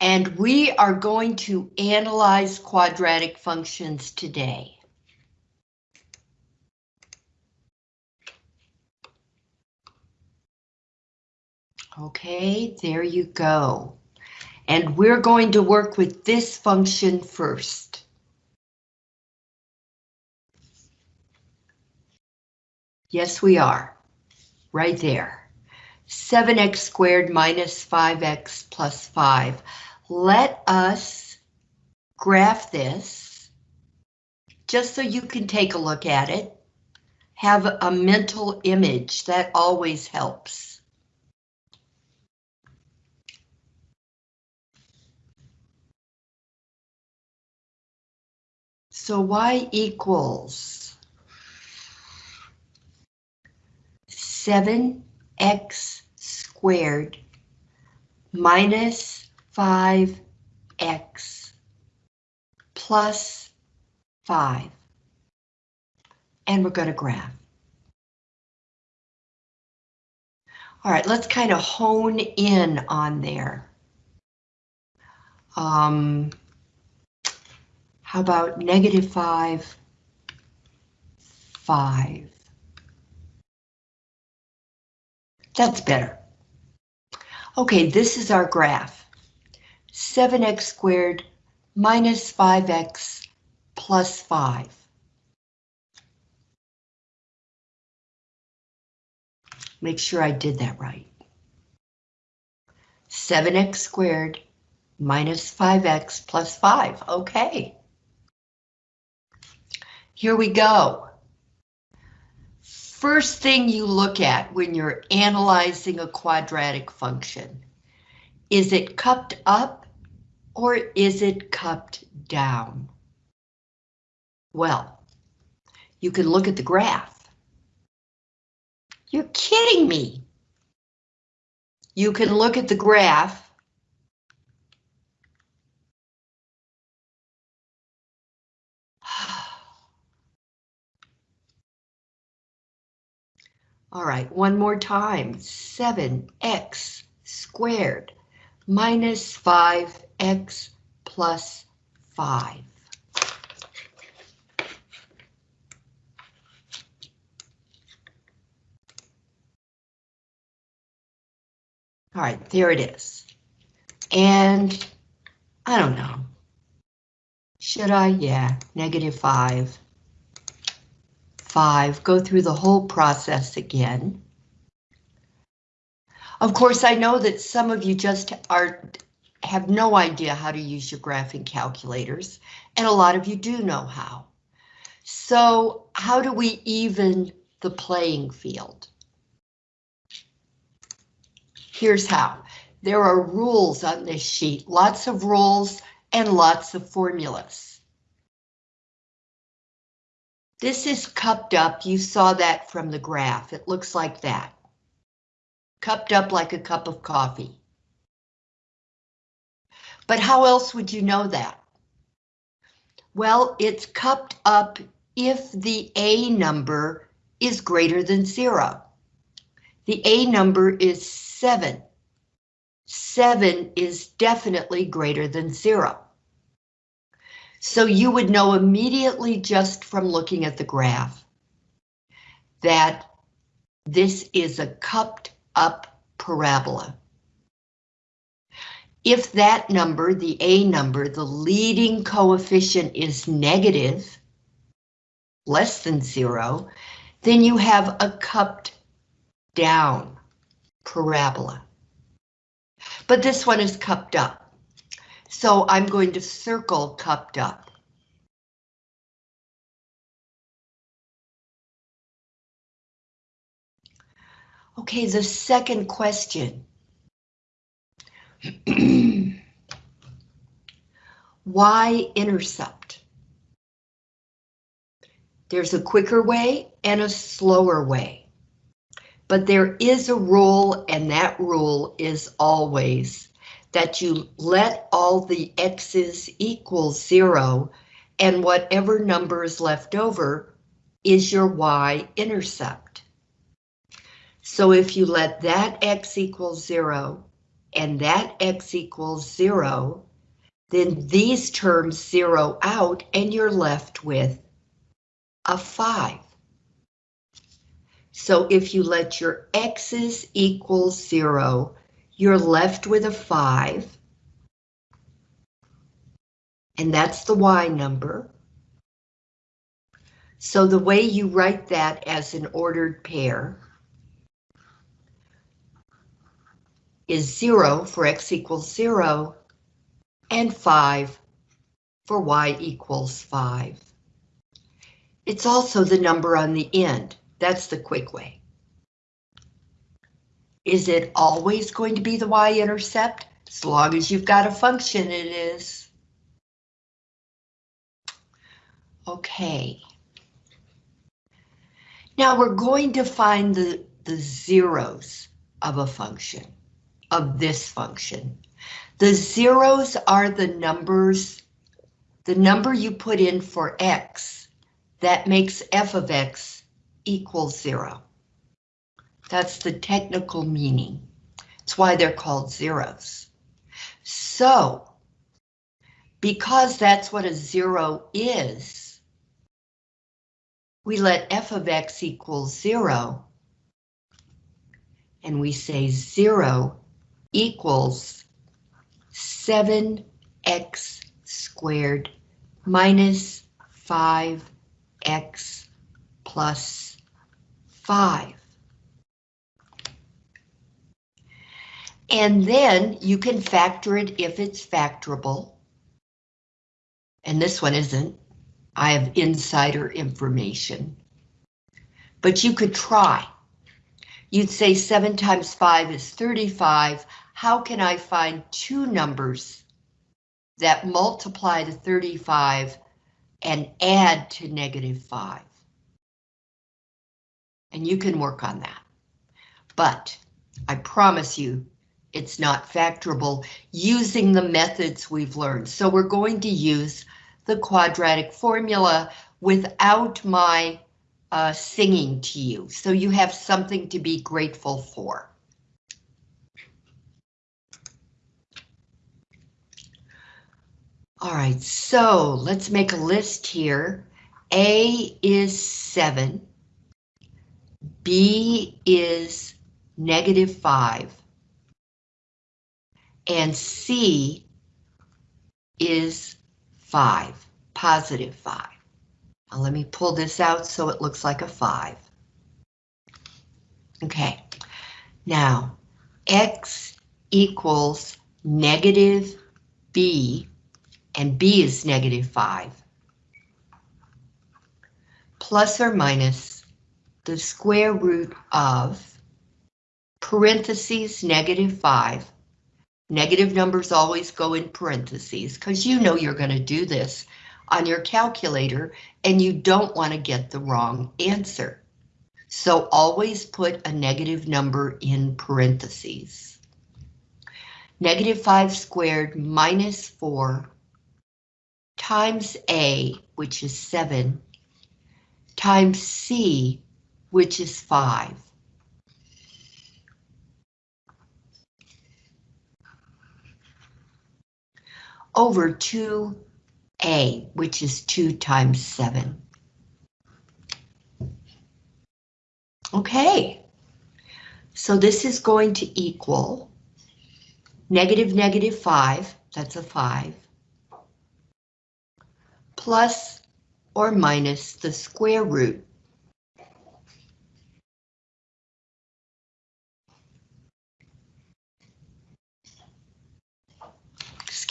And we are going to analyze quadratic functions today. Okay, there you go. And we're going to work with this function first. Yes, we are. Right there. 7x squared minus 5x plus 5. Let us graph this just so you can take a look at it. Have a mental image, that always helps. So y equals 7x squared minus 5x plus 5. And we're going to graph. All right, let's kind of hone in on there. Um, how about negative 5, 5? That's better. Okay, this is our graph. 7x squared minus 5x plus 5. Make sure I did that right. 7x squared minus 5x plus 5. Okay. Here we go. First thing you look at when you're analyzing a quadratic function, is it cupped up or is it cupped down? Well, you can look at the graph. You're kidding me. You can look at the graph All right, one more time. 7x squared minus 5x plus 5. All right, there it is. And I don't know. Should I? Yeah, negative 5. 5, go through the whole process again. Of course, I know that some of you just are have no idea how to use your graphing calculators, and a lot of you do know how. So how do we even the playing field? Here's how. There are rules on this sheet, lots of rules and lots of formulas. This is cupped up. You saw that from the graph. It looks like that. Cupped up like a cup of coffee. But how else would you know that? Well, it's cupped up if the A number is greater than zero. The A number is seven. Seven is definitely greater than zero. So you would know immediately just from looking at the graph that this is a cupped up parabola. If that number, the A number, the leading coefficient is negative, less than zero, then you have a cupped down parabola. But this one is cupped up. So I'm going to circle cupped up. Okay, the second question. y-intercept? There's a quicker way and a slower way. But there is a rule, and that rule is always that you let all the x's equal zero and whatever number is left over is your y-intercept. So if you let that x equal zero and that x equals zero, then these terms zero out and you're left with a five. So if you let your x's equal zero, you're left with a five. And that's the y number. So the way you write that as an ordered pair is 0 for x equals 0 and 5 for y equals 5. It's also the number on the end. That's the quick way. Is it always going to be the y-intercept? As long as you've got a function, it is. Okay. Now we're going to find the, the zeros of a function, of this function. The zeros are the numbers, the number you put in for x that makes f of x equal zero. That's the technical meaning. It's why they're called zeros. So, because that's what a zero is, we let f of x equal zero. And we say zero equals 7x squared minus 5x plus 5. And then you can factor it if it's factorable. And this one isn't. I have insider information. But you could try. You'd say 7 times 5 is 35. How can I find two numbers that multiply to 35 and add to negative 5? And you can work on that. But I promise you, it's not factorable using the methods we've learned. So we're going to use the quadratic formula without my uh, singing to you, so you have something to be grateful for. All right, so let's make a list here. A is 7. B is negative 5. And C is 5, positive 5. Now let me pull this out so it looks like a 5. Okay, now x equals negative b, and b is negative 5, plus or minus the square root of parentheses negative 5 Negative numbers always go in parentheses because you know you're going to do this on your calculator and you don't want to get the wrong answer. So always put a negative number in parentheses. Negative 5 squared minus 4 times A, which is 7, times C, which is 5. Over 2a, which is 2 times 7. Okay, so this is going to equal negative negative 5, that's a 5, plus or minus the square root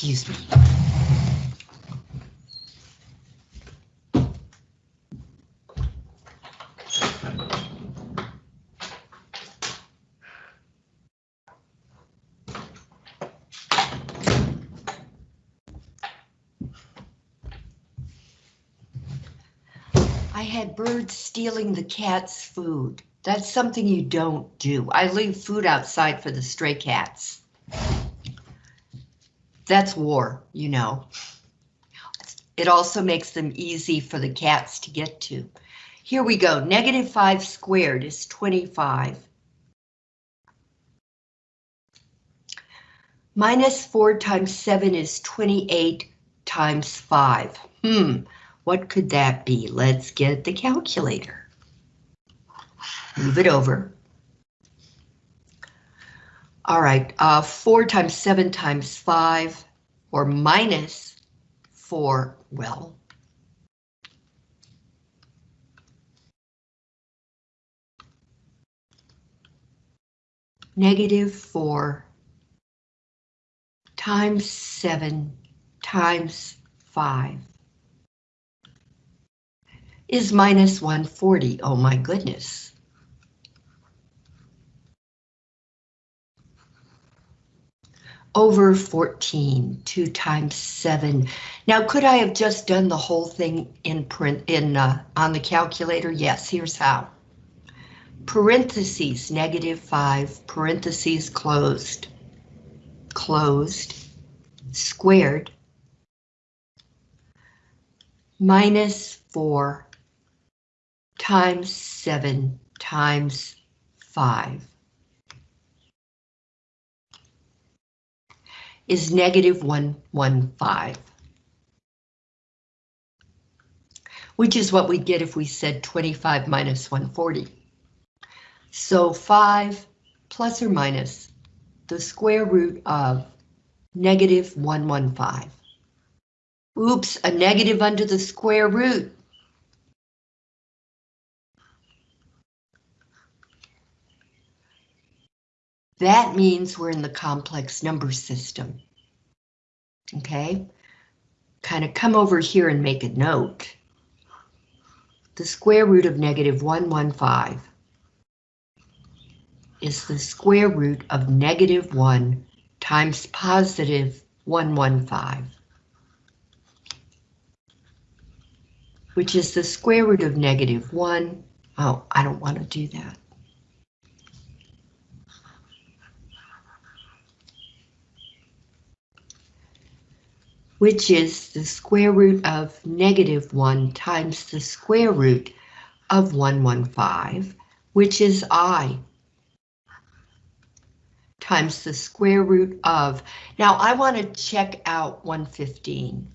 Excuse me. I had birds stealing the cat's food. That's something you don't do. I leave food outside for the stray cats. That's war, you know. It also makes them easy for the cats to get to. Here we go, negative 5 squared is 25. Minus 4 times 7 is 28 times 5. Hmm, what could that be? Let's get the calculator. Move it over. All right, uh, 4 times 7 times 5, or minus 4, well, negative 4 times 7 times 5 is minus 140. Oh my goodness. Over 14, 2 times 7. Now, could I have just done the whole thing in print in uh, on the calculator? Yes, here's how. Parentheses, negative 5, parentheses closed, closed, squared, minus 4 times 7 times 5 is negative 115, which is what we'd get if we said 25 minus 140. So 5 plus or minus the square root of negative 115. Oops, a negative under the square root. That means we're in the complex number system. Okay, kind of come over here and make a note. The square root of negative 115 is the square root of negative 1 times positive 115, which is the square root of negative 1. Oh, I don't want to do that. Which is the square root of negative 1 times the square root of 115, which is i, times the square root of, now I want to check out 115.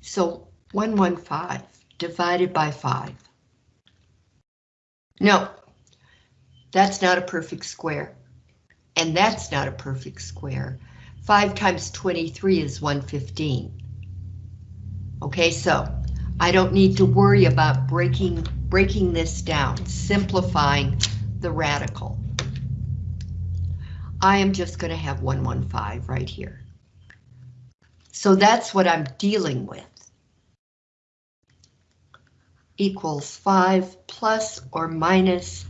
So 115 divided by 5. No, that's not a perfect square. And that's not a perfect square. 5 times 23 is 115. Okay, so I don't need to worry about breaking, breaking this down, simplifying the radical. I am just going to have 115 right here. So that's what I'm dealing with. Equals 5 plus or minus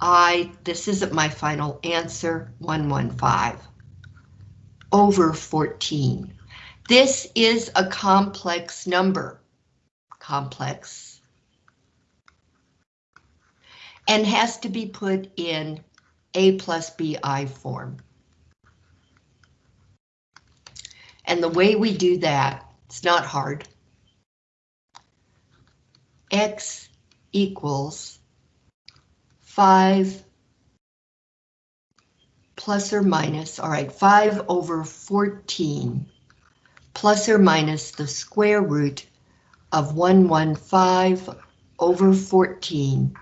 I, this isn't my final answer, 115 over 14. This is a complex number. Complex. And has to be put in A plus BI form. And the way we do that, it's not hard. X equals 5 plus or minus, all right, 5 over 14 plus or minus the square root of 115 over 14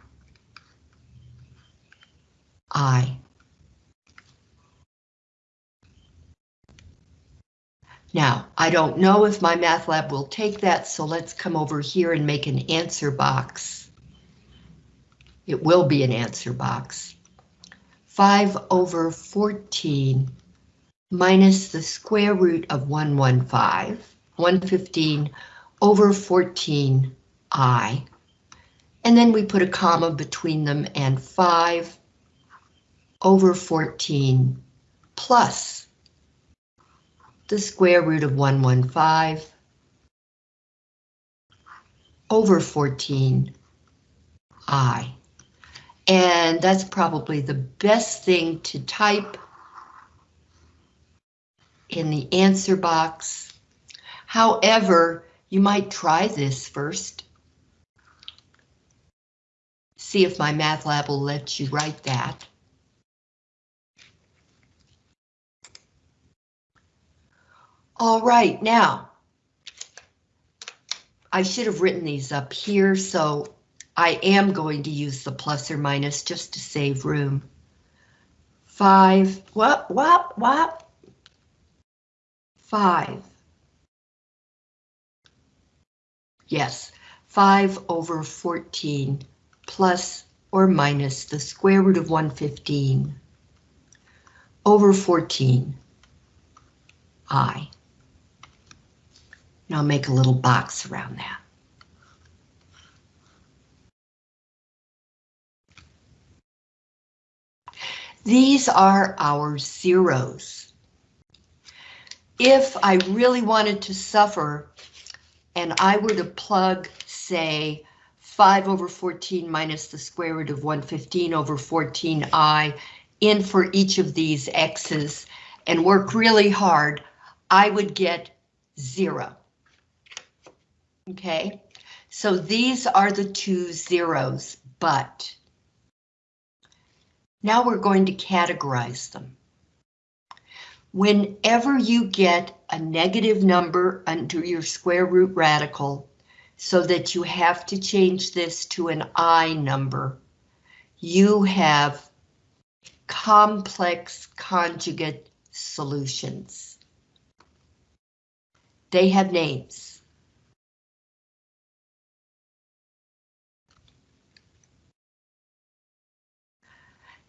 I. Now, I don't know if MyMathLab will take that, so let's come over here and make an answer box. It will be an answer box. 5 over 14 minus the square root of 115, 115 over 14 i. And then we put a comma between them and 5 over 14 plus the square root of 115 over 14 i. And that's probably the best thing to type in the answer box. However, you might try this first. See if MyMathLab will let you write that. All right, now, I should have written these up here, so I am going to use the plus or minus just to save room. Five, what, what, what? Five. Yes, 5 over 14 plus or minus the square root of 115 over 14 i. Now make a little box around that. These are our zeros. If I really wanted to suffer and I were to plug, say, 5 over 14 minus the square root of 115 over 14i in for each of these x's and work really hard, I would get zero. Okay, so these are the two zeros, but now we're going to categorize them. Whenever you get a negative number under your square root radical, so that you have to change this to an I number, you have complex conjugate solutions. They have names.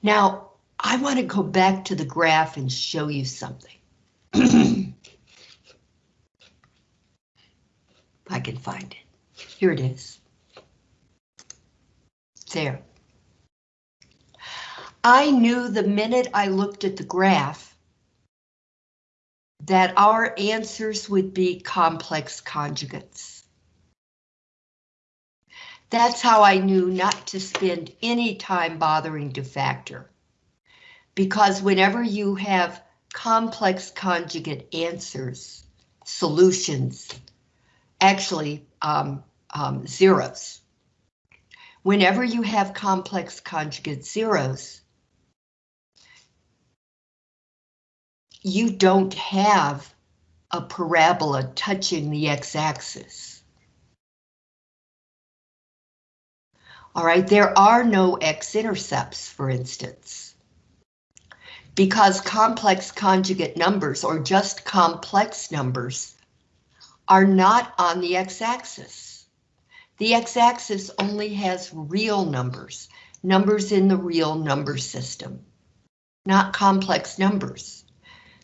Now, I want to go back to the graph and show you something. I can find it. Here it is. There. I knew the minute I looked at the graph that our answers would be complex conjugates. That's how I knew not to spend any time bothering to factor. Because whenever you have complex conjugate answers, solutions, actually um, um, zeros. Whenever you have complex conjugate zeros, you don't have a parabola touching the x-axis. All right, there are no x-intercepts, for instance. Because complex conjugate numbers, or just complex numbers, are not on the x-axis. The x-axis only has real numbers, numbers in the real number system, not complex numbers.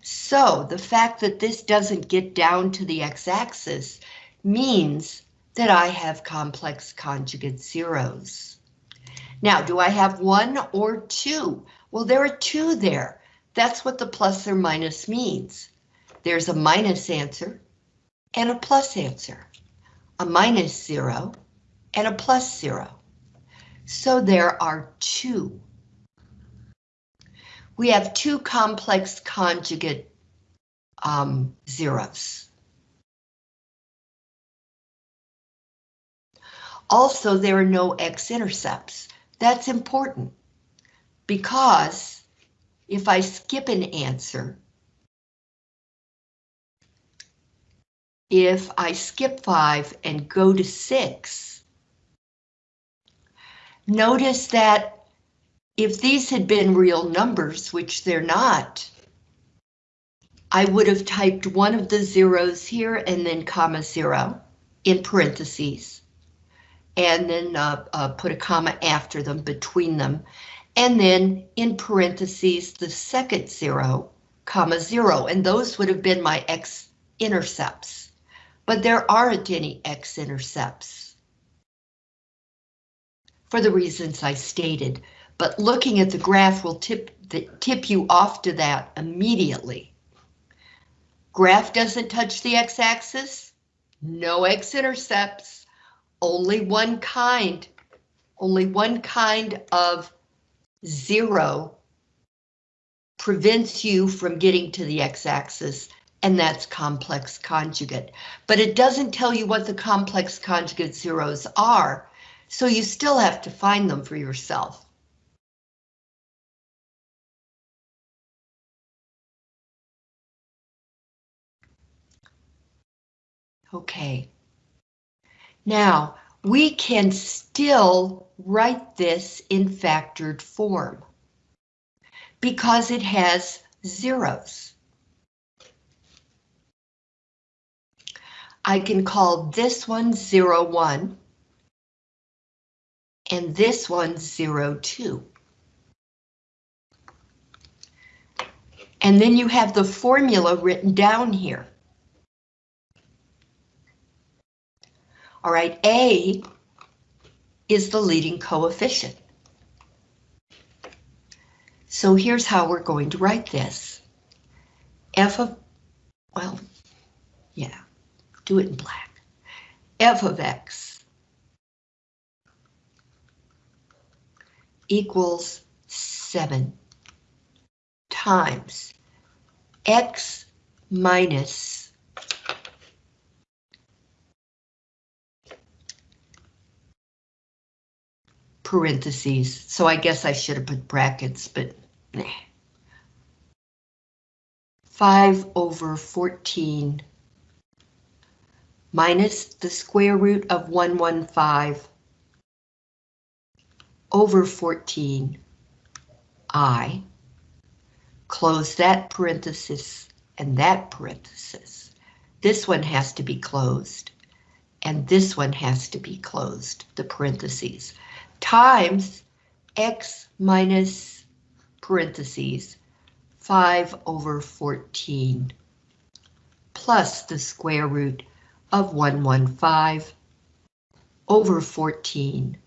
So the fact that this doesn't get down to the x-axis means that I have complex conjugate zeros. Now, do I have one or two? Well, there are two there. That's what the plus or minus means. There's a minus answer and a plus answer, a minus zero and a plus zero. So there are two. We have two complex conjugate um, zeros. Also, there are no x-intercepts. That's important because if I skip an answer, if I skip five and go to six, notice that if these had been real numbers, which they're not, I would have typed one of the zeros here and then comma zero in parentheses, and then uh, uh, put a comma after them, between them, and then in parentheses the second zero, comma zero, and those would have been my x-intercepts. But there aren't any x-intercepts. For the reasons I stated, but looking at the graph will tip, the, tip you off to that immediately. Graph doesn't touch the x-axis, no x-intercepts, only one kind, only one kind of zero prevents you from getting to the x-axis and that's complex conjugate. But it doesn't tell you what the complex conjugate zeros are, so you still have to find them for yourself. Okay. Now, we can still write this in factored form because it has zeros. I can call this one 1 and this one 2. And then you have the formula written down here. All right, A is the leading coefficient. So here's how we're going to write this. F of, well, yeah, do it in black. F of X equals 7 times X minus parentheses, so I guess I should have put brackets, but nah. 5 over 14 minus the square root of 115 over 14 I. Close that parenthesis and that parenthesis. This one has to be closed and this one has to be closed, the parentheses times x minus parentheses 5 over 14 plus the square root of 115 over 14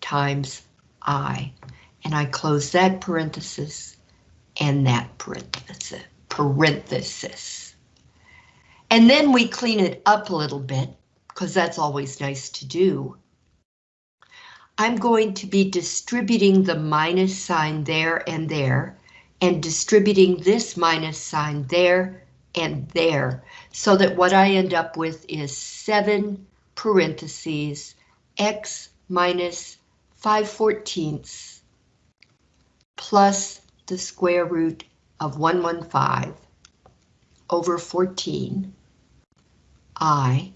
times i. And I close that parenthesis and that parenthesis. parenthesis. And then we clean it up a little bit, because that's always nice to do. I'm going to be distributing the minus sign there and there, and distributing this minus sign there and there, so that what I end up with is 7 parentheses x minus 5 fourteenths plus the square root of 115 over 14 i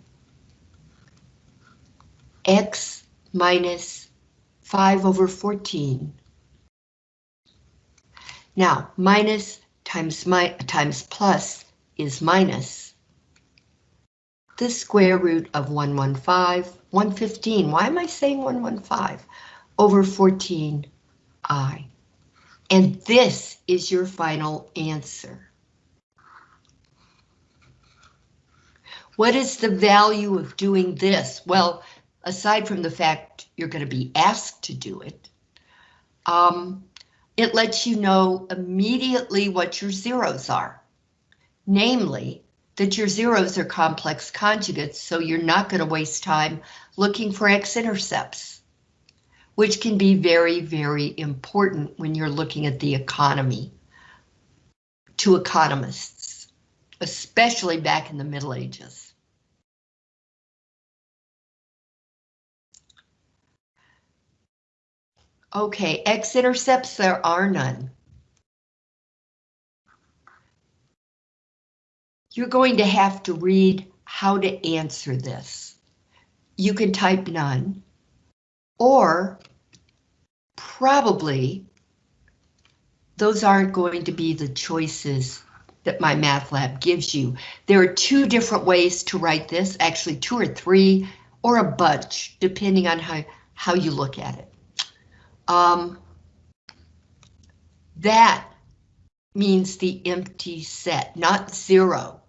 x minus 5 over 14. Now, minus times, mi times plus is minus. The square root of 115, 115, why am I saying 115? Over 14i. And this is your final answer. What is the value of doing this? Well, aside from the fact you're going to be asked to do it, um, it lets you know immediately what your zeros are. Namely, that your zeros are complex conjugates, so you're not going to waste time looking for x-intercepts, which can be very, very important when you're looking at the economy to economists, especially back in the Middle Ages. Okay, x-intercepts, there are none. You're going to have to read how to answer this. You can type none, or probably those aren't going to be the choices that MyMathLab gives you. There are two different ways to write this, actually two or three, or a bunch, depending on how, how you look at it. Um, that means the empty set, not zero.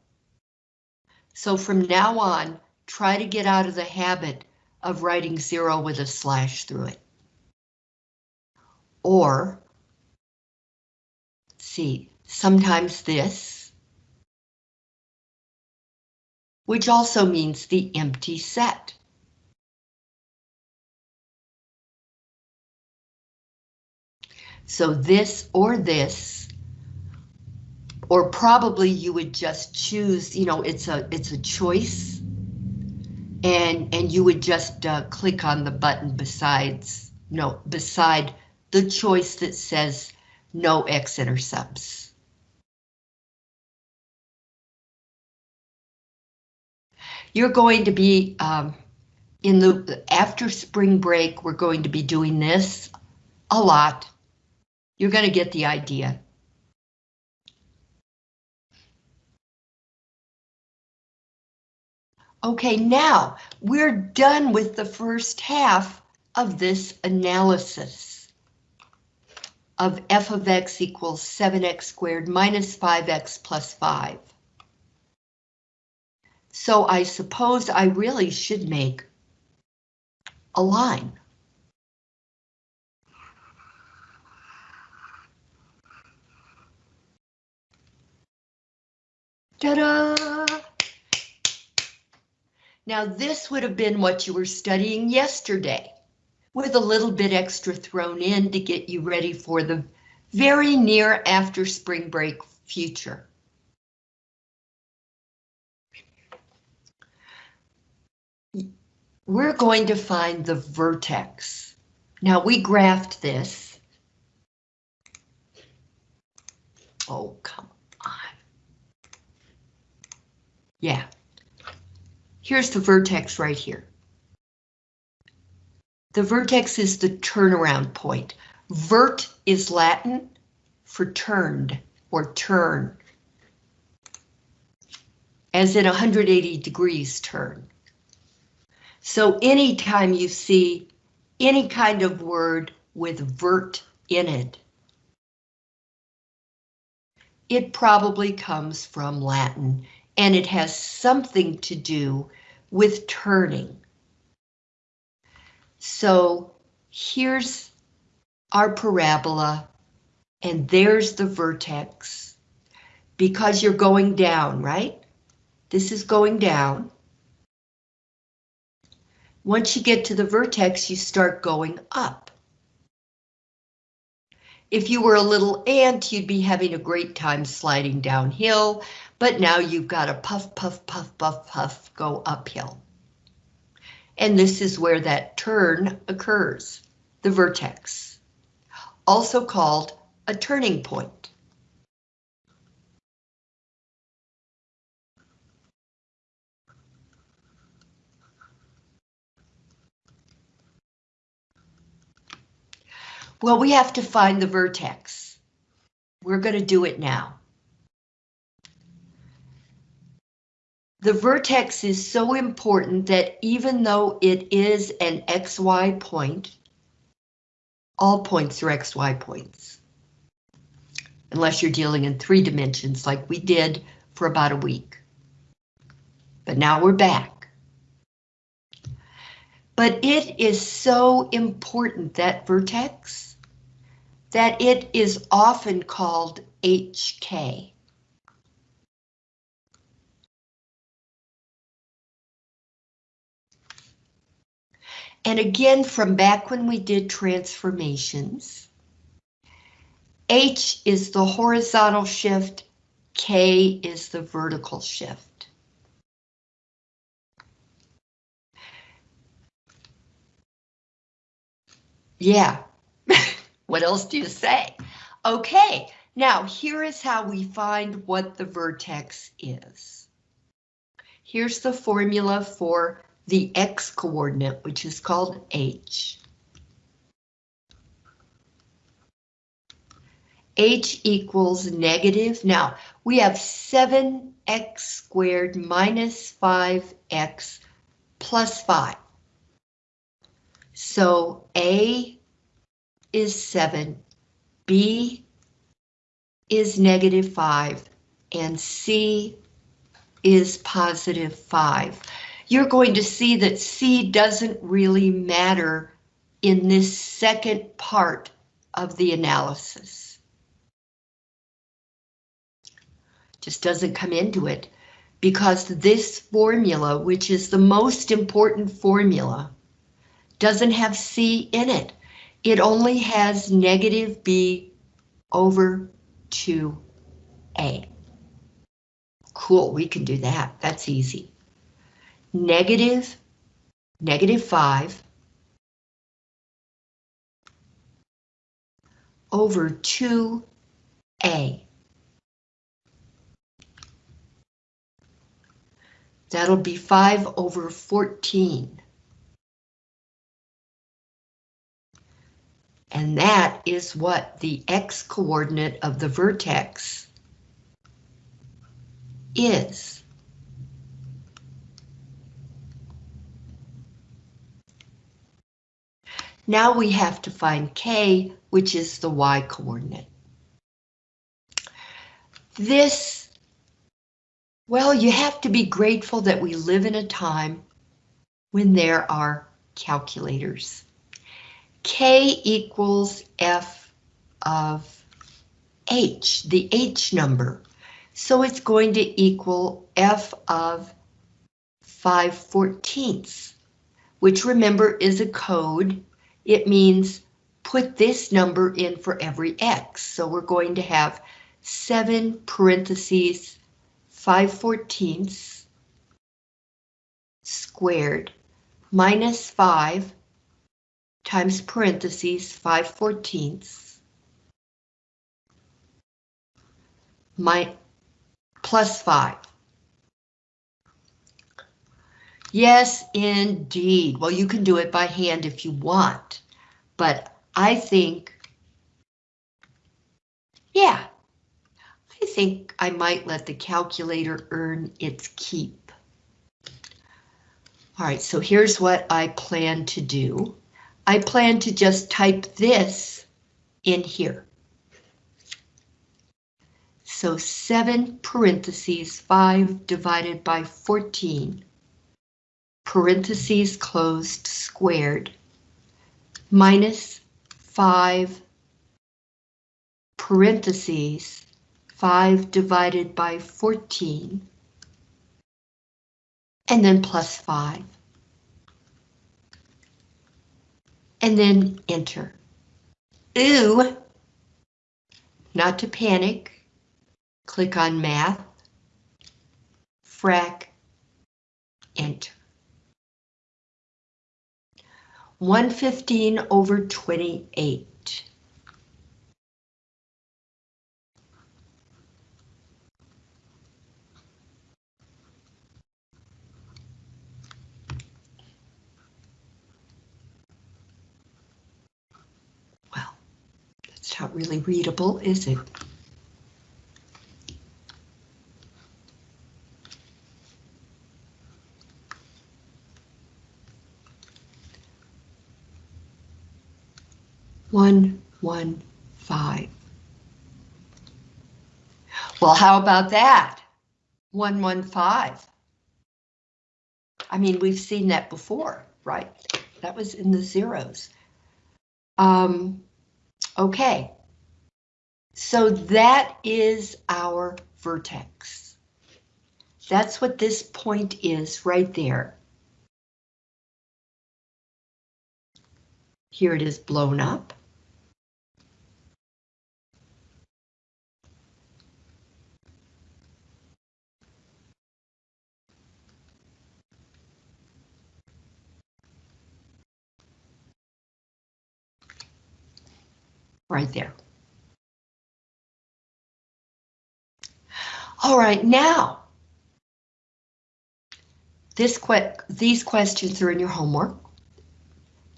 So from now on, try to get out of the habit of writing zero with a slash through it. Or, see, sometimes this, which also means the empty set. So this or this, or probably you would just choose, you know, it's a it's a choice. And and you would just uh, click on the button besides no beside the choice that says no x-intercepts. You're going to be, um, in the, after spring break, we're going to be doing this a lot. You're going to get the idea. Okay, now we're done with the first half of this analysis of f of x equals 7x squared minus 5x plus 5. So I suppose I really should make a line. Ta-da! Now this would have been what you were studying yesterday, with a little bit extra thrown in to get you ready for the very near after spring break future. We're going to find the vertex. Now we graphed this. Oh, come on. Yeah, Here's the vertex right here. The vertex is the turnaround point. Vert is Latin for turned or turn. As in 180 degrees turn. So anytime you see any kind of word with vert in it, it probably comes from Latin and it has something to do with turning. So here's our parabola, and there's the vertex, because you're going down, right? This is going down. Once you get to the vertex, you start going up. If you were a little ant, you'd be having a great time sliding downhill, but now you've got to puff, puff, puff, puff, puff go uphill. And this is where that turn occurs, the vertex, also called a turning point. Well, we have to find the vertex. We're going to do it now. The vertex is so important that even though it is an XY point, all points are XY points. Unless you're dealing in three dimensions like we did for about a week. But now we're back. But it is so important, that vertex, that it is often called HK. And again, from back when we did transformations, H is the horizontal shift, K is the vertical shift. Yeah, what else do you say? Okay, now here is how we find what the vertex is. Here's the formula for the x coordinate, which is called h. h equals negative. Now, we have 7x squared minus 5x plus 5. So A is 7, B is negative 5, and C is positive 5 you're going to see that C doesn't really matter in this second part of the analysis. Just doesn't come into it because this formula, which is the most important formula, doesn't have C in it. It only has negative B over 2A. Cool, we can do that. That's easy negative, negative 5 over 2a. That'll be 5 over 14. And that is what the x-coordinate of the vertex is. Now we have to find k, which is the y-coordinate. This, well, you have to be grateful that we live in a time when there are calculators. K equals F of H, the H number. So it's going to equal F of 5 fourteenths, which remember is a code. It means put this number in for every X. So we're going to have 7 parentheses 5 fourteenths squared minus 5 times parentheses 5 fourteenths my plus 5. Yes, indeed. Well, you can do it by hand if you want, but I think, yeah, I think I might let the calculator earn its keep. All right, so here's what I plan to do. I plan to just type this in here. So 7 parentheses 5 divided by 14, parentheses closed squared, minus 5 parentheses 5 divided by 14, and then plus 5. And then enter. Ooh, not to panic, click on math, frac, enter. 115 over 28. It's not really readable, is it? One, one, five. Well, how about that? One, one, five. I mean, we've seen that before, right? That was in the zeros. Um, Okay, so that is our vertex. That's what this point is right there. Here it is blown up. Right there. All right, now, this que these questions are in your homework.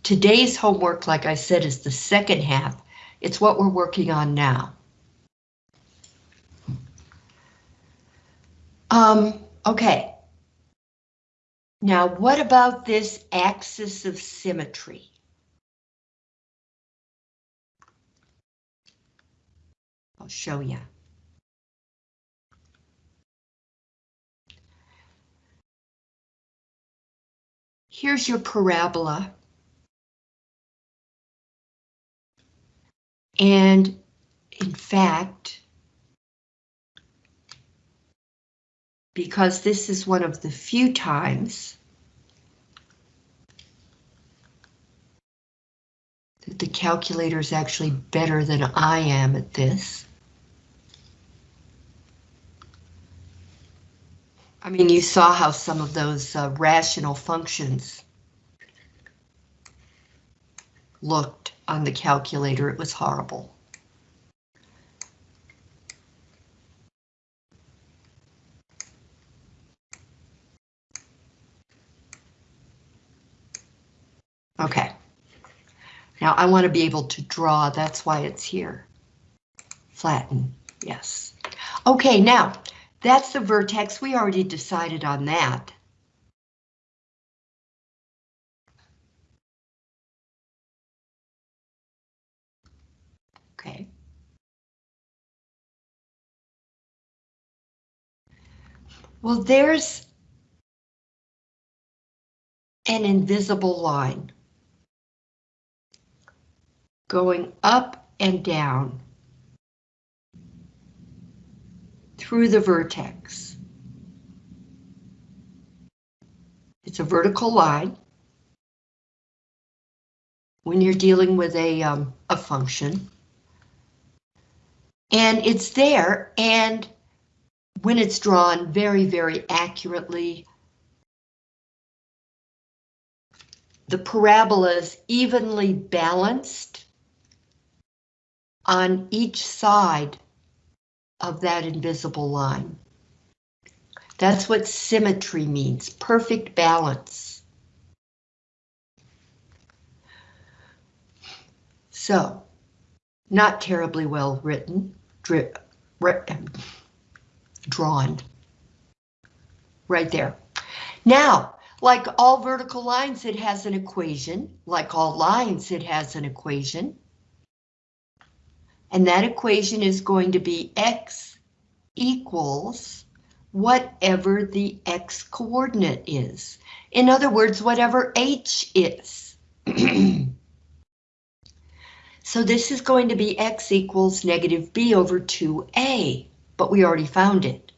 Today's homework, like I said, is the second half. It's what we're working on now. Um, okay. Now, what about this axis of symmetry? I'll show you. Here's your parabola. And in fact, because this is one of the few times that the calculator is actually better than I am at this. I mean, you saw how some of those uh, rational functions looked on the calculator. It was horrible. Okay. Now I want to be able to draw. That's why it's here. Flatten. Yes. Okay, now that's the vertex, we already decided on that. Okay. Well, there's an invisible line going up and down through the vertex. It's a vertical line when you're dealing with a, um, a function. And it's there, and when it's drawn very, very accurately, the parabola is evenly balanced on each side of that invisible line. That's what symmetry means, perfect balance. So, not terribly well written, drawn. Right there. Now, like all vertical lines, it has an equation. Like all lines, it has an equation. And that equation is going to be x equals whatever the x coordinate is. In other words, whatever h is. so this is going to be x equals negative b over 2a, but we already found it.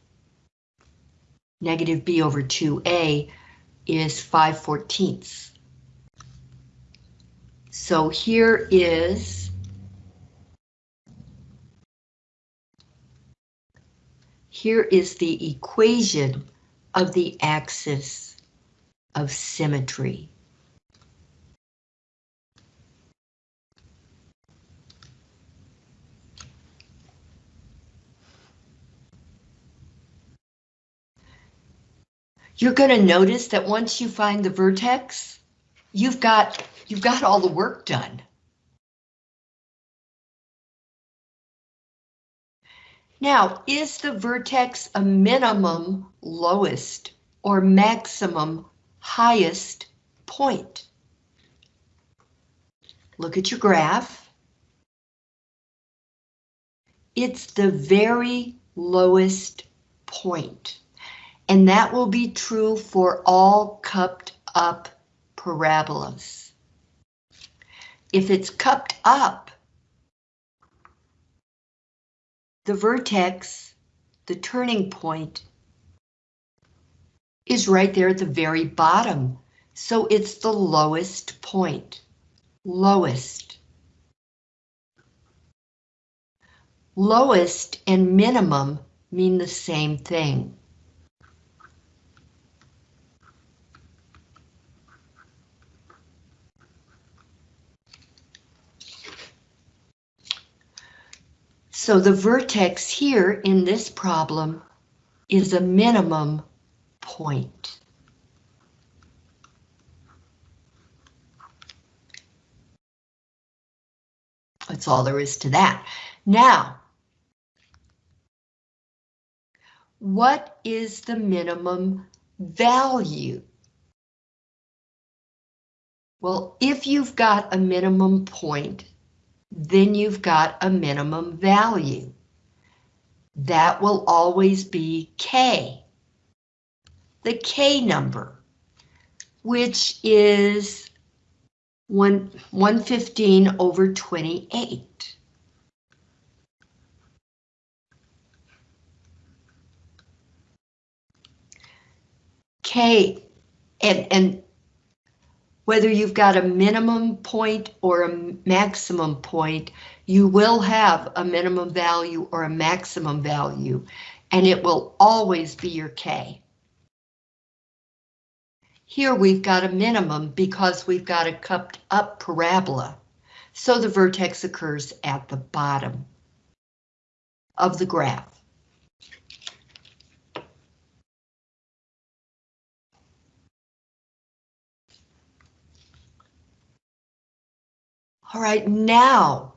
Negative b over 2a is 5 fourteenths. So here is here is the equation of the axis of symmetry. you're going to notice that once you find the vertex, you've got you've got all the work done. Now, is the vertex a minimum lowest or maximum highest point? Look at your graph. It's the very lowest point and that will be true for all cupped up parabolas. If it's cupped up, the vertex, the turning point, is right there at the very bottom, so it's the lowest point. Lowest. Lowest and minimum mean the same thing. So the vertex here in this problem is a minimum point. That's all there is to that. Now, what is the minimum value? Well, if you've got a minimum point, then you've got a minimum value. That will always be K. The K number, which is 1, 115 over 28. K, and, and whether you've got a minimum point or a maximum point, you will have a minimum value or a maximum value, and it will always be your K. Here we've got a minimum because we've got a cupped up parabola, so the vertex occurs at the bottom of the graph. All right, now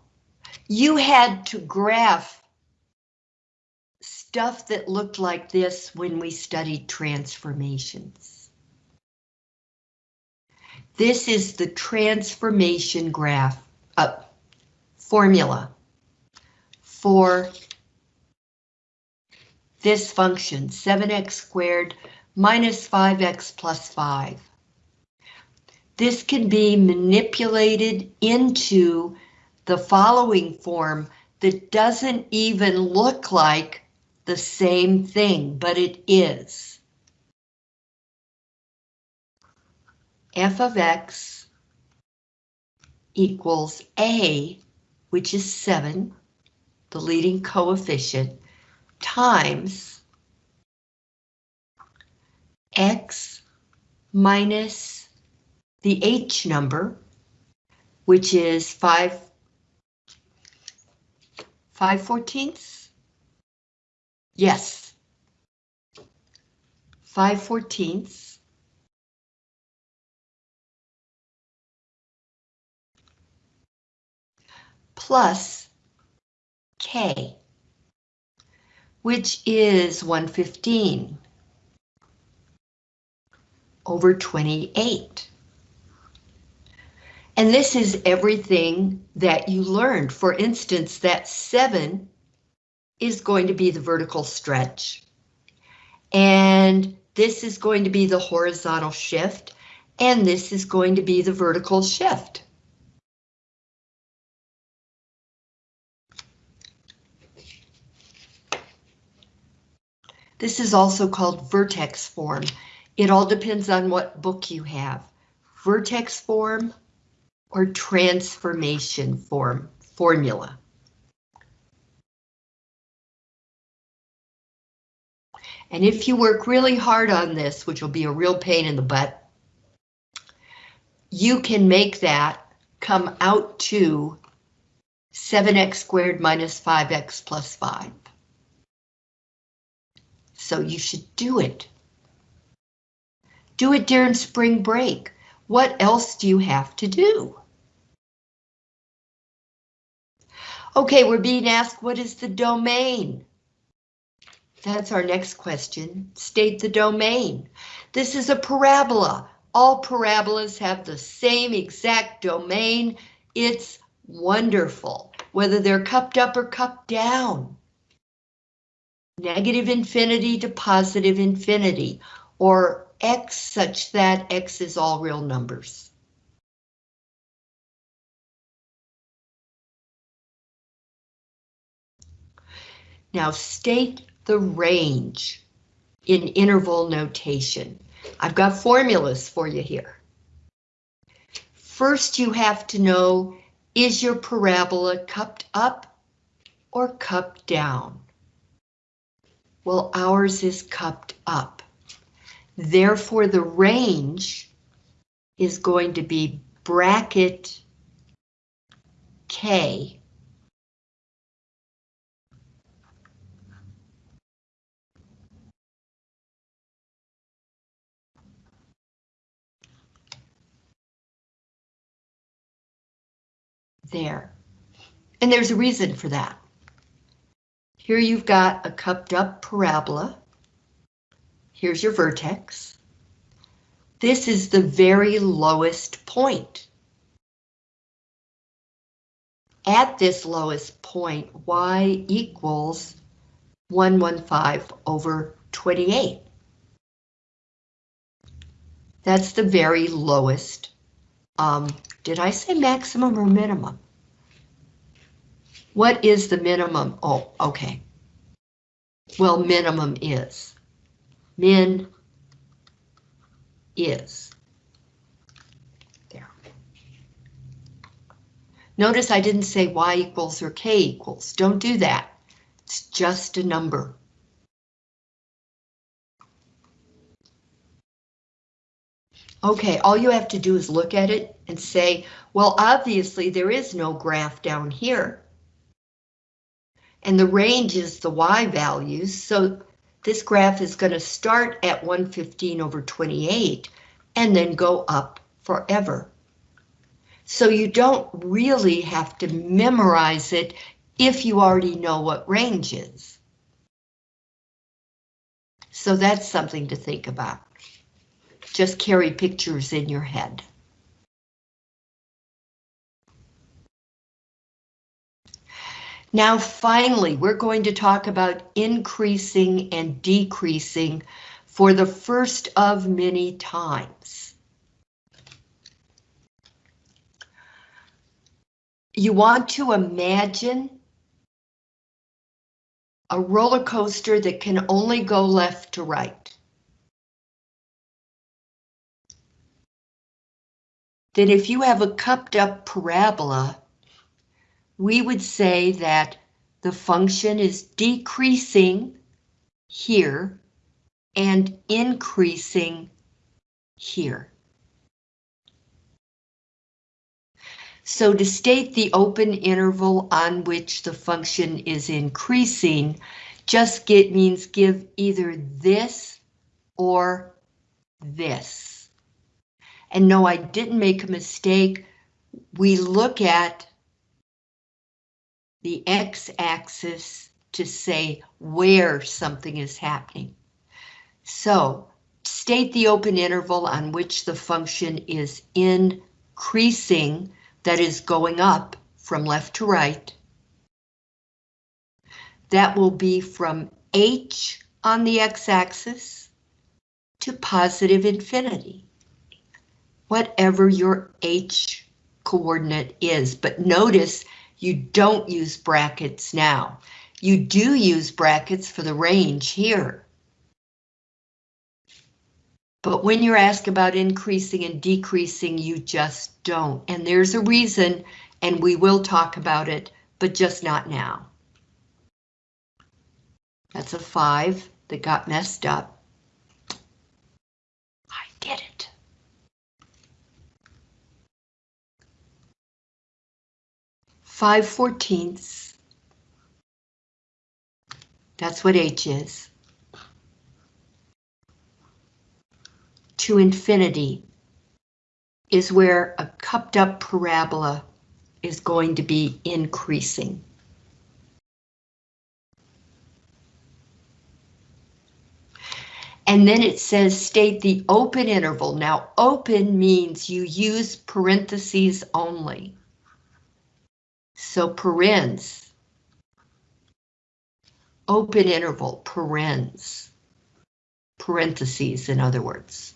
you had to graph stuff that looked like this when we studied transformations. This is the transformation graph, uh, formula for this function, 7x squared minus 5x plus 5. This can be manipulated into the following form that doesn't even look like the same thing, but it is. f of x equals a, which is 7, the leading coefficient, times x minus the h number, which is 5, 5 fourteenths? Yes. 5 fourteenths. Plus K, which is 115 over 28. And this is everything that you learned. For instance, that 7 is going to be the vertical stretch. And this is going to be the horizontal shift. And this is going to be the vertical shift. This is also called vertex form. It all depends on what book you have. Vertex form or transformation form formula. And if you work really hard on this, which will be a real pain in the butt, you can make that come out to 7x squared minus 5x plus 5. So you should do it. Do it during spring break. What else do you have to do? Okay, we're being asked what is the domain? That's our next question. State the domain. This is a parabola. All parabolas have the same exact domain. It's wonderful, whether they're cupped up or cupped down. Negative infinity to positive infinity, or x such that x is all real numbers. Now state the range in interval notation. I've got formulas for you here. First, you have to know, is your parabola cupped up or cupped down? Well, ours is cupped up. Therefore, the range is going to be bracket K there. And there's a reason for that. Here you've got a cupped up parabola. Here's your vertex. This is the very lowest point. At this lowest point, y equals 115 over 28. That's the very lowest. Um, did I say maximum or minimum? What is the minimum? Oh, okay. Well, minimum is. Min is. There. Notice I didn't say y equals or k equals. Don't do that. It's just a number. Okay, all you have to do is look at it and say, well, obviously there is no graph down here. And the range is the y values, so this graph is going to start at 115 over 28 and then go up forever. So you don't really have to memorize it if you already know what range is. So that's something to think about. Just carry pictures in your head. Now finally, we're going to talk about increasing and decreasing for the first of many times. You want to imagine a roller coaster that can only go left to right. Then if you have a cupped up parabola, we would say that the function is decreasing here and increasing here. So to state the open interval on which the function is increasing, just get means give either this or this. And no, I didn't make a mistake. We look at the x-axis to say where something is happening. So state the open interval on which the function is increasing that is going up from left to right. That will be from h on the x-axis to positive infinity. Whatever your h coordinate is, but notice you don't use brackets now. You do use brackets for the range here. But when you're asked about increasing and decreasing, you just don't. And there's a reason, and we will talk about it, but just not now. That's a five that got messed up. 5 fourteenths. That's what h is. To infinity is where a cupped up parabola is going to be increasing. And then it says state the open interval. Now open means you use parentheses only. So parens. Open interval, parens. Parentheses, in other words.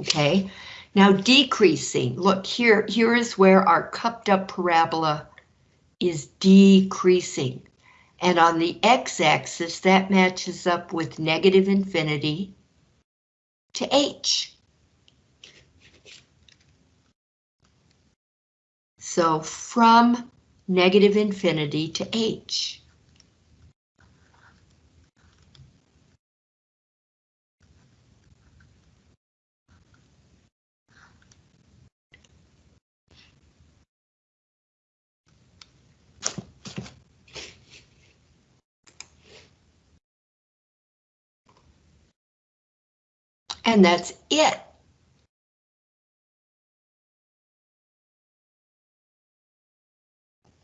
Okay, now decreasing. Look here, here is where our cupped up parabola is decreasing. And on the x-axis, that matches up with negative infinity to h. So from negative infinity to h. And that's it.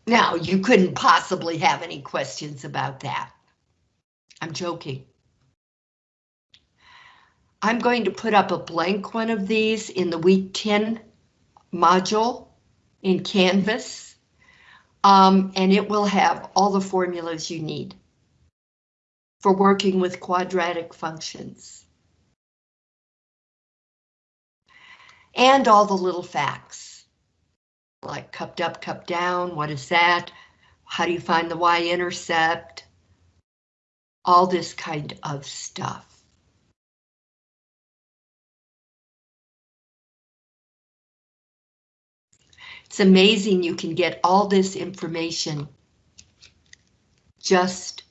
Now, you couldn't possibly have any questions about that. I'm joking. I'm going to put up a blank one of these in the week 10 module in Canvas, um, and it will have all the formulas you need for working with quadratic functions. and all the little facts. Like cupped up, cupped down, what is that? How do you find the y-intercept? All this kind of stuff. It's amazing you can get all this information just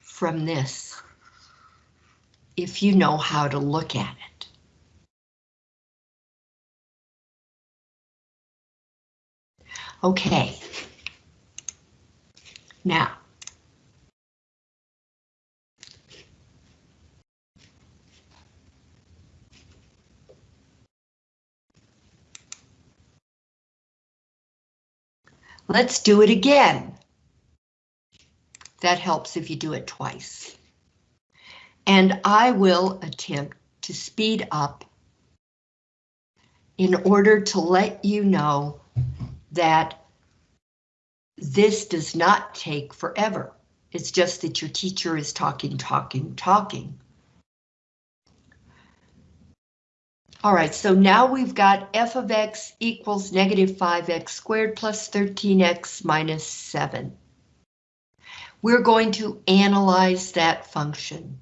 from this, if you know how to look at it. Okay. Now, let's do it again. That helps if you do it twice. And I will attempt to speed up in order to let you know that this does not take forever. It's just that your teacher is talking, talking, talking. All right, so now we've got f of x equals negative 5x squared plus 13x minus 7. We're going to analyze that function.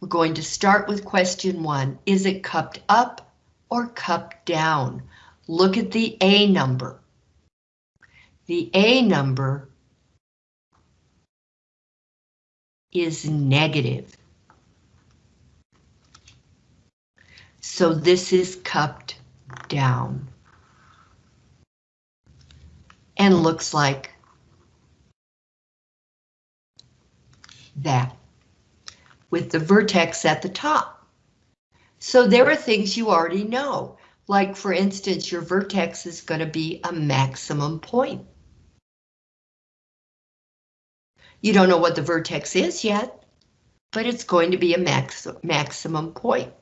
We're going to start with question one. Is it cupped up or cupped down? Look at the A number. The A number is negative. So this is cupped down. And looks like that with the vertex at the top. So there are things you already know, like for instance, your vertex is going to be a maximum point. You don't know what the vertex is yet, but it's going to be a max maximum point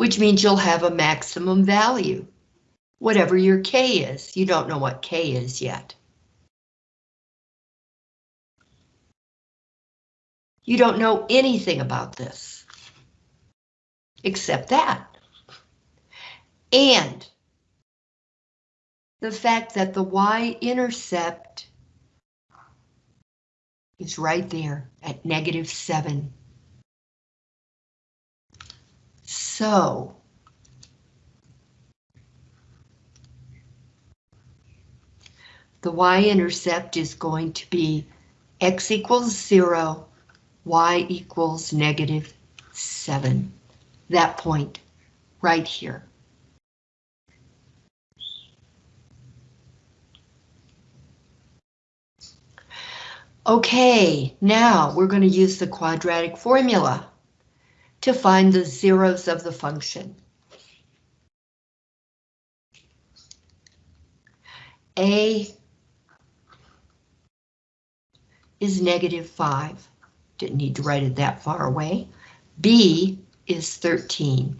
which means you'll have a maximum value. Whatever your K is, you don't know what K is yet. You don't know anything about this, except that. And the fact that the y-intercept is right there at negative 7. So, the y-intercept is going to be x equals 0, y equals negative 7. That point right here. Okay, now we're going to use the quadratic formula to find the zeros of the function. A is negative 5. Didn't need to write it that far away. B is 13.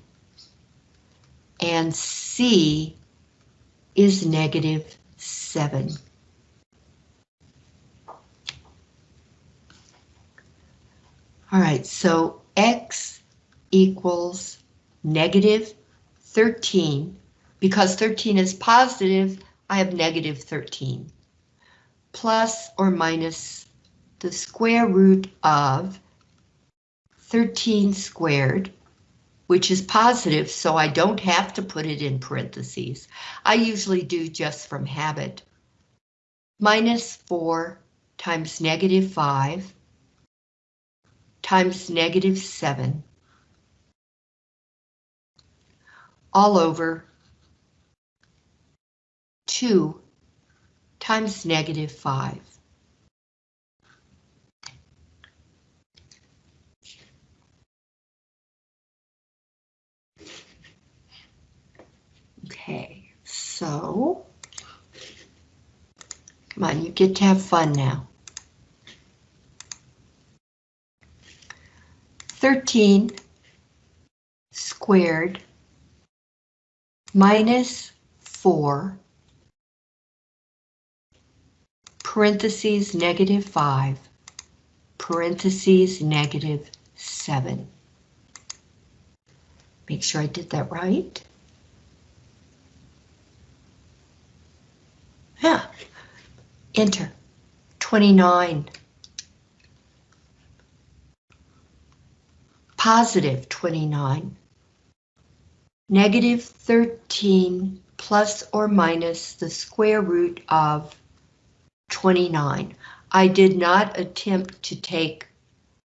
And C is negative 7. All right, so X equals negative 13. Because 13 is positive, I have negative 13. Plus or minus the square root of 13 squared, which is positive, so I don't have to put it in parentheses. I usually do just from habit. Minus 4 times negative 5 times negative 7 all over 2 times negative 5. Okay, so come on, you get to have fun now. 13 squared minus 4, parentheses negative 5, parentheses negative 7. Make sure I did that right. Yeah, enter, 29. Positive 29 negative 13 plus or minus the square root of 29. I did not attempt to take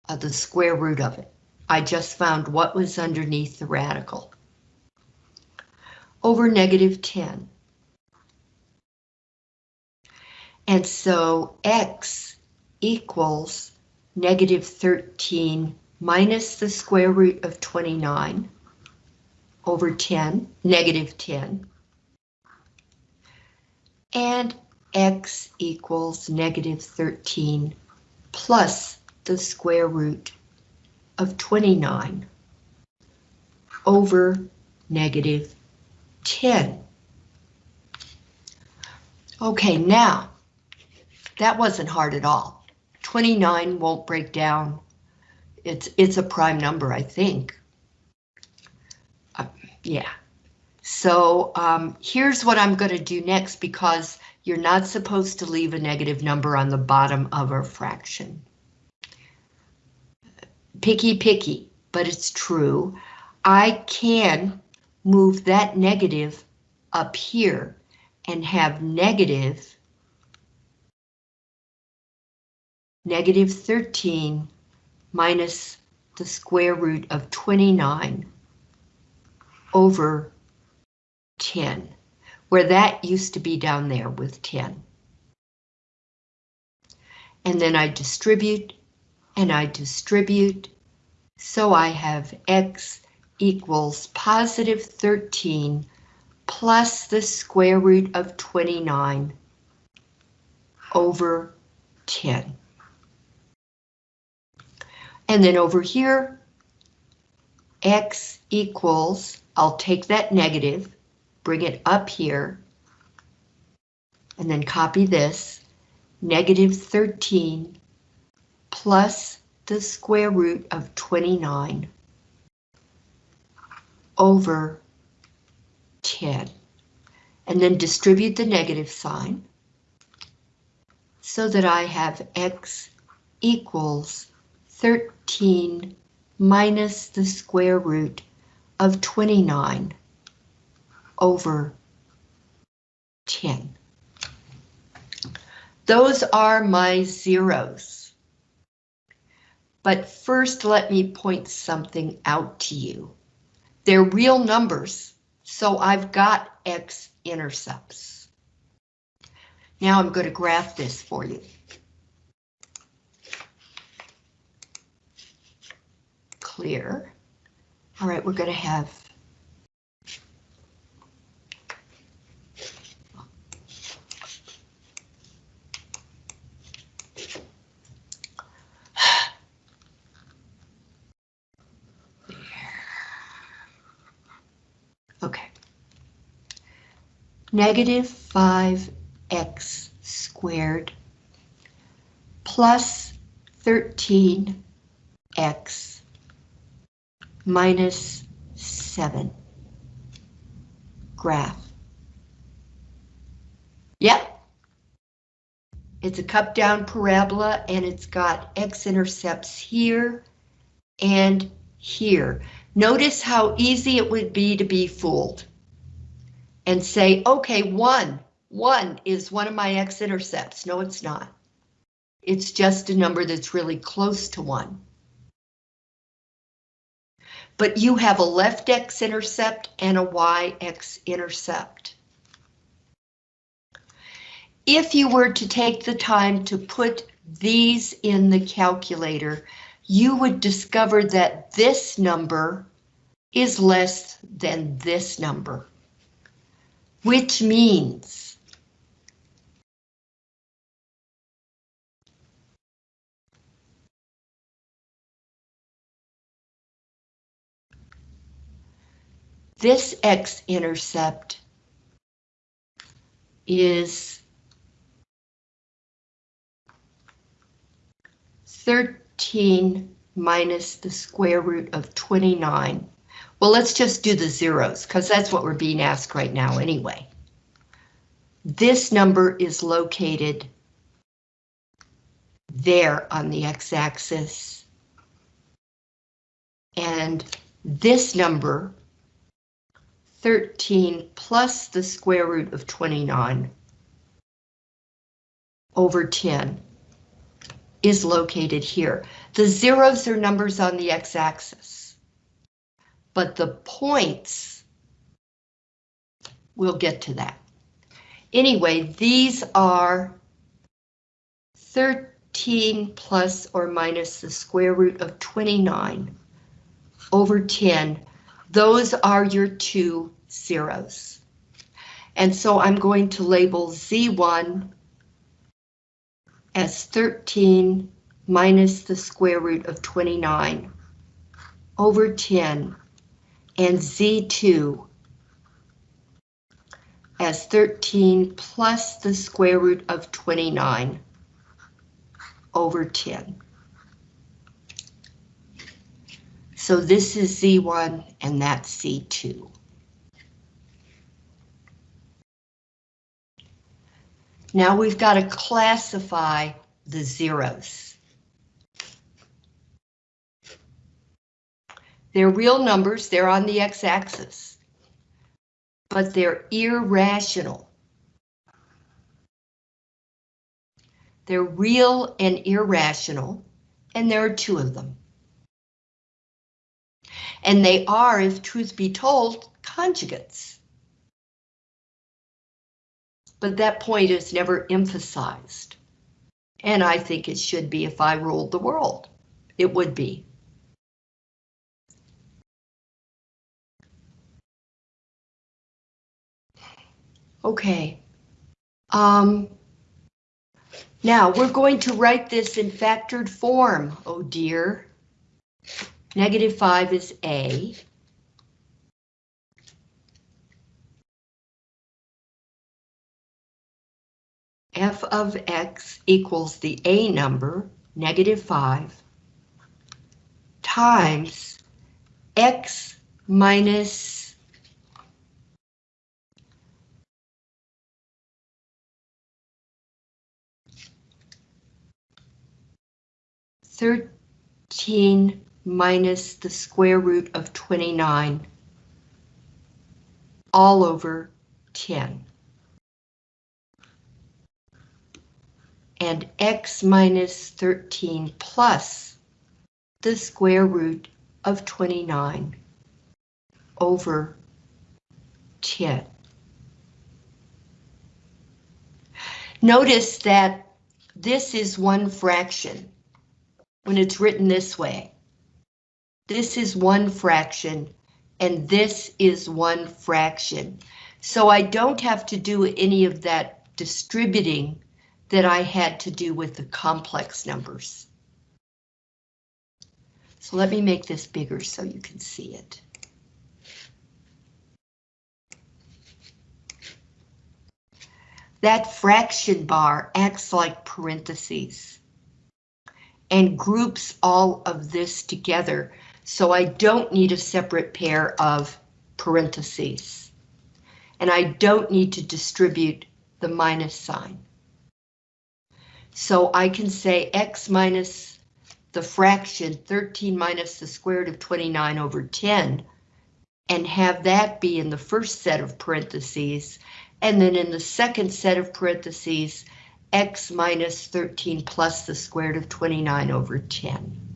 uh, the square root of it. I just found what was underneath the radical. Over negative 10. And so x equals negative 13 minus the square root of 29 over 10, negative 10. and x equals negative 13 plus the square root of 29 over negative 10. Okay, now, that wasn't hard at all. 29 won't break down. It's, it's a prime number, I think. Uh, yeah. So um, here's what I'm going to do next because you're not supposed to leave a negative number on the bottom of a fraction. Picky, picky, but it's true. I can move that negative up here and have negative negative 13 minus the square root of 29 over 10, where that used to be down there with 10. And then I distribute and I distribute, so I have x equals positive 13 plus the square root of 29 over 10. And then over here, x equals, I'll take that negative, bring it up here, and then copy this, negative 13 plus the square root of 29 over 10. And then distribute the negative sign so that I have x equals 13 minus the square root of 29 over 10. Those are my zeros. But first let me point something out to you. They're real numbers, so I've got x-intercepts. Now I'm going to graph this for you. Clear. All right, we're going to have Okay. negative 5x squared plus 13x minus 7 graph. Yep. It's a cup down parabola and it's got x-intercepts here and here. Notice how easy it would be to be fooled and say, okay, one, one is one of my x-intercepts. No, it's not. It's just a number that's really close to one. But you have a left x-intercept and a y x-intercept. If you were to take the time to put these in the calculator, you would discover that this number is less than this number which means this x-intercept is 13 minus the square root of 29 well, let's just do the zeros because that's what we're being asked right now anyway. This number is located there on the x-axis. And this number, 13 plus the square root of 29 over 10 is located here. The zeros are numbers on the x-axis but the points, we'll get to that. Anyway, these are 13 plus or minus the square root of 29 over 10. Those are your two zeros. And so I'm going to label Z1 as 13 minus the square root of 29 over 10 and Z2 as 13 plus the square root of 29 over 10. So this is Z1 and that's Z2. Now we've got to classify the zeros. They're real numbers, they're on the x-axis, but they're irrational. They're real and irrational, and there are two of them. And they are, if truth be told, conjugates. But that point is never emphasized. And I think it should be if I ruled the world. It would be. Okay. Um, now we're going to write this in factored form, oh dear. Negative 5 is A. f of x equals the A number, negative 5, times x minus Thirteen minus the square root of 29 all over 10. And x minus 13 plus the square root of 29 over 10. Notice that this is one fraction when it's written this way. This is one fraction, and this is one fraction. So I don't have to do any of that distributing that I had to do with the complex numbers. So let me make this bigger so you can see it. That fraction bar acts like parentheses and groups all of this together so I don't need a separate pair of parentheses. And I don't need to distribute the minus sign. So I can say x minus the fraction 13 minus the square root of 29 over 10 and have that be in the first set of parentheses and then in the second set of parentheses x minus 13 plus the square root of 29 over 10.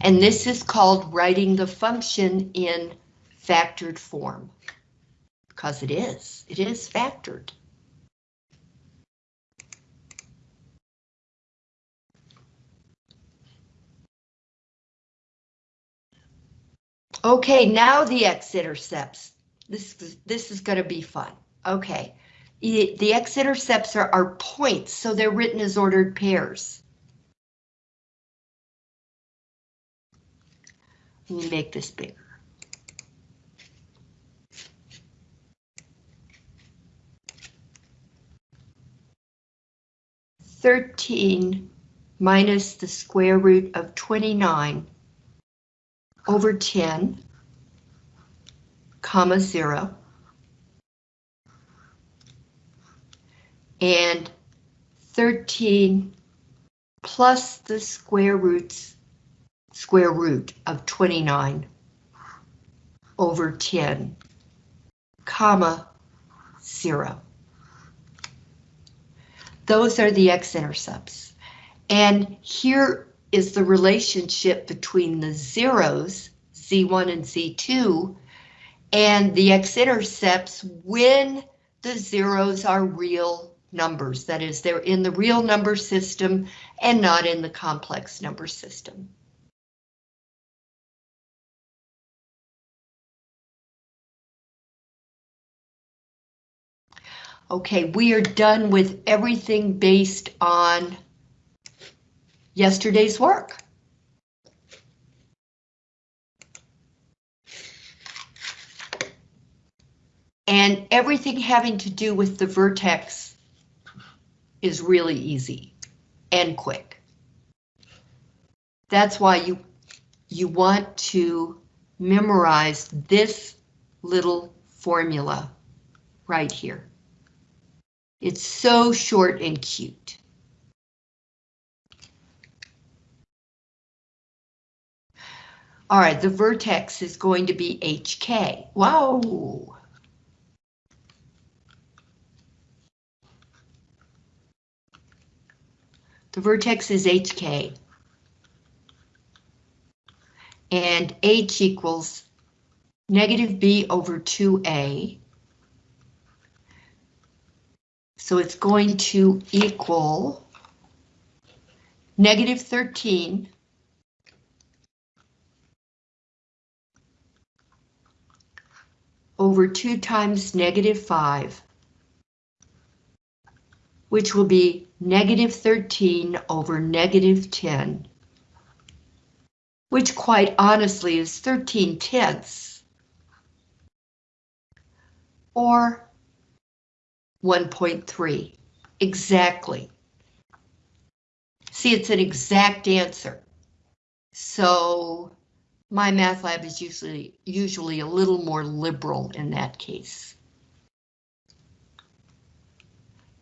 And this is called writing the function in factored form. Because it is, it is factored. Okay, now the x-intercepts. This, this is going to be fun. Okay, the x-intercepts are, are points, so they're written as ordered pairs. Let me make this bigger. Thirteen minus the square root of 29 over 10, comma 0. And 13 plus the square roots square root of 29 over 10, comma, 0. Those are the x-intercepts. And here is the relationship between the zeros, Z1 and Z2, and the x-intercepts when the zeros are real numbers. That is, they're in the real number system and not in the complex number system. Okay, we are done with everything based on yesterday's work. And everything having to do with the vertex is really easy and quick. That's why you, you want to memorize this little formula right here. It's so short and cute. All right, the vertex is going to be HK. Wow. The vertex is HK. And H equals negative B over 2A. So it's going to equal negative 13 over 2 times negative 5, which will be negative 13 over negative 10, which quite honestly is 13 tenths, or 1.3, exactly. See, it's an exact answer. So MyMathLab is usually usually a little more liberal in that case.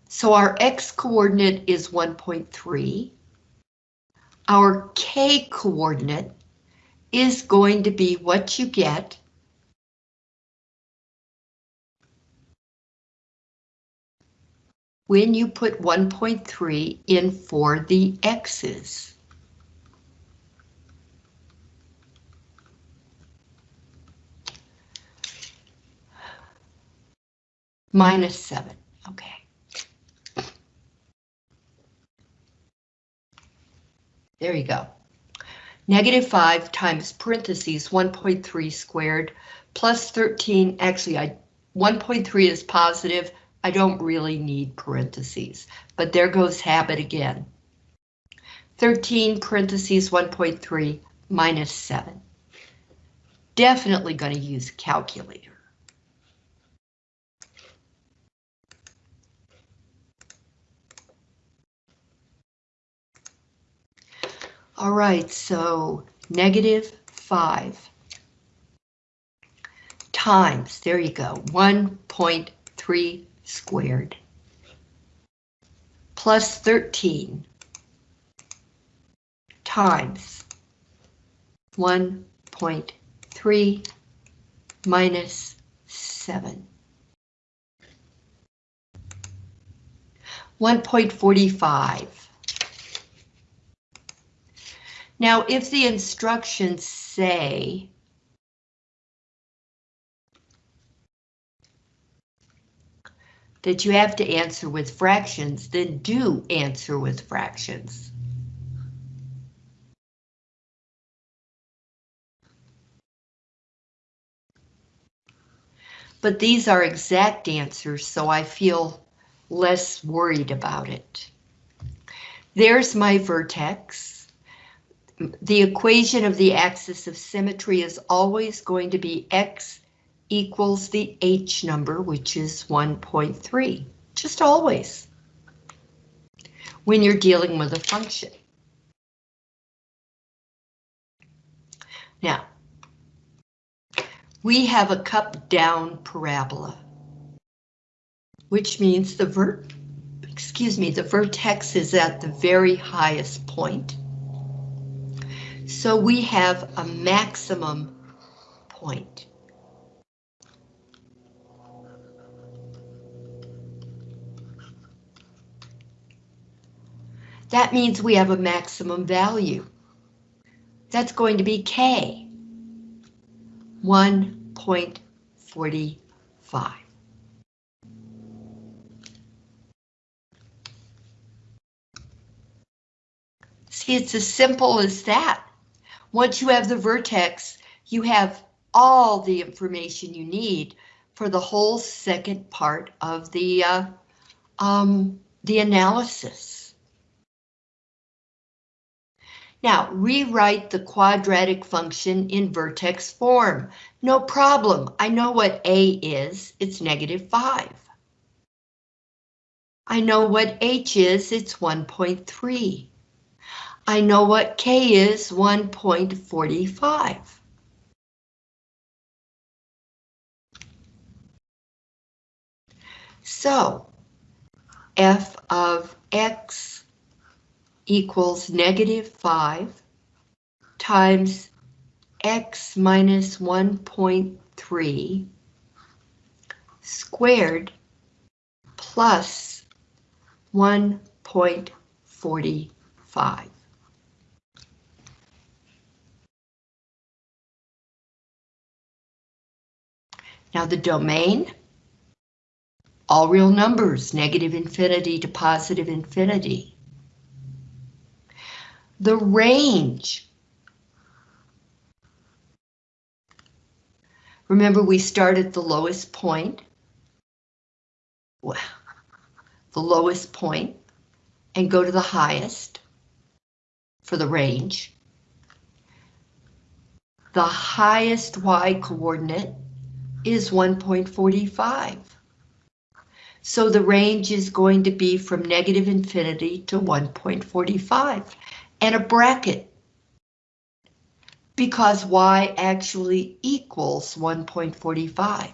So our x coordinate is 1.3. Our k coordinate is going to be what you get when you put 1.3 in for the x's. Minus 7, okay. There you go. Negative 5 times parentheses 1.3 squared plus 13, actually I 1.3 is positive, I don't really need parentheses, but there goes habit again. 13 parentheses 1.3 minus 7. Definitely going to use calculator. All right, so negative 5 times, there you go, 1.3 squared plus 13 times 1.3 minus 7. 1.45 Now, if the instructions say that you have to answer with fractions, then do answer with fractions. But these are exact answers, so I feel less worried about it. There's my vertex the equation of the axis of symmetry is always going to be x equals the h number, which is 1.3, just always, when you're dealing with a function. Now, we have a cup down parabola, which means the vert, excuse me, the vertex is at the very highest point so we have a maximum point. That means we have a maximum value. That's going to be K, 1.45. See, it's as simple as that. Once you have the vertex, you have all the information you need, for the whole second part of the, uh, um, the analysis. Now, rewrite the quadratic function in vertex form. No problem. I know what A is. It's negative 5. I know what H is. It's 1.3. I know what K is. 1.45. So, f of x equals negative 5 times x minus 1.3 squared plus 1.45. Now the domain all real numbers, negative infinity to positive infinity. The range. Remember we start at the lowest point. The lowest point and go to the highest for the range. The highest y coordinate is 1.45. So the range is going to be from negative infinity to 1.45 and a bracket because y actually equals 1.45.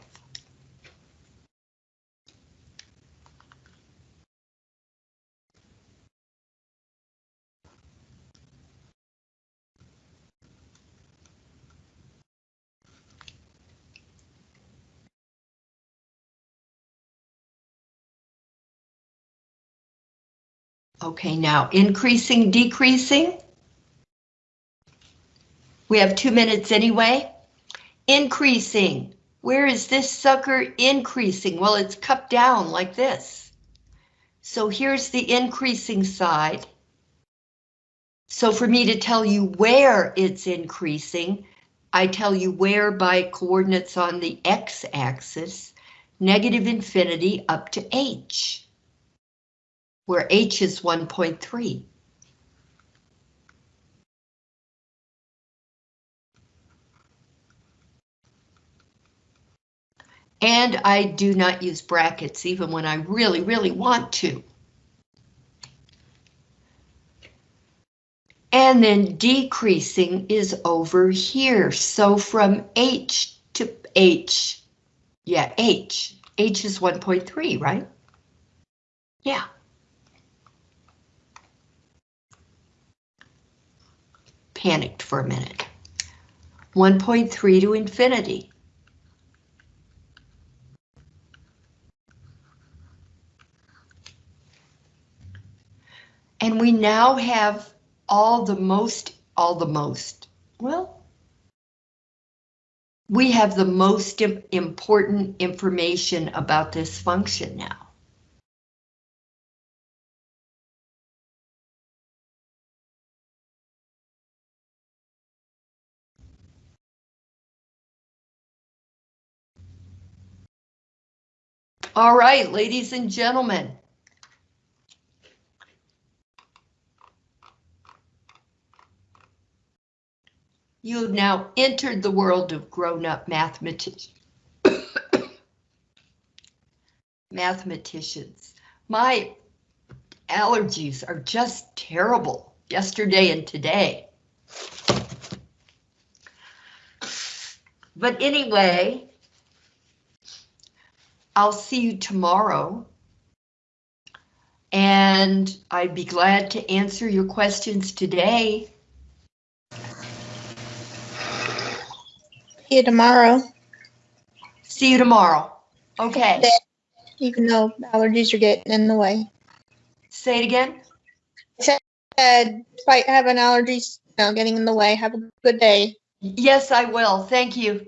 Okay, now increasing, decreasing. We have two minutes anyway. Increasing. Where is this sucker increasing? Well, it's cupped down like this. So here's the increasing side. So for me to tell you where it's increasing, I tell you where by coordinates on the x-axis, negative infinity up to h where H is 1.3. And I do not use brackets even when I really, really want to. And then decreasing is over here. So from H to H, yeah, H. H is 1.3, right? Yeah. Panicked for a minute. 1.3 to infinity. And we now have all the most, all the most, well, we have the most important information about this function now. All right, ladies and gentlemen. You have now entered the world of grown-up mathematicians. mathematicians. My allergies are just terrible yesterday and today. But anyway, I'll see you tomorrow. And I'd be glad to answer your questions today. See you tomorrow. See you tomorrow. Okay. Even though allergies are getting in the way. Say it again. Said, despite having allergies, you know, getting in the way. Have a good day. Yes, I will. Thank you.